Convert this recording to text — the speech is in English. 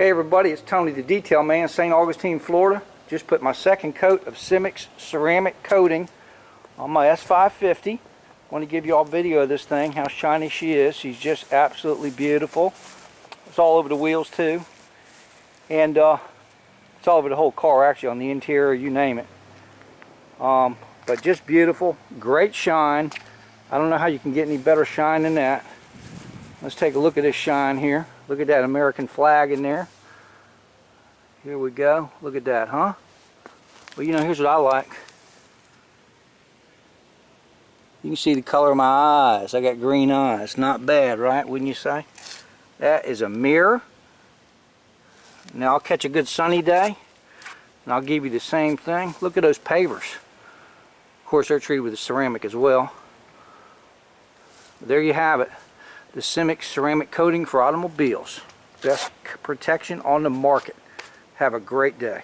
Hey everybody, it's Tony the Detail Man, St. Augustine, Florida. Just put my second coat of Simix ceramic coating on my S550. want to give you all video of this thing, how shiny she is. She's just absolutely beautiful. It's all over the wheels too. And uh, it's all over the whole car actually, on the interior, you name it. Um, but just beautiful, great shine. I don't know how you can get any better shine than that. Let's take a look at this shine here. Look at that American flag in there. Here we go. Look at that, huh? Well, you know, here's what I like. You can see the color of my eyes. I got green eyes. Not bad, right? Wouldn't you say? That is a mirror. Now I'll catch a good sunny day and I'll give you the same thing. Look at those pavers. Of course, they're treated with the ceramic as well. There you have it the Simix ceramic coating for automobiles. Best protection on the market. Have a great day.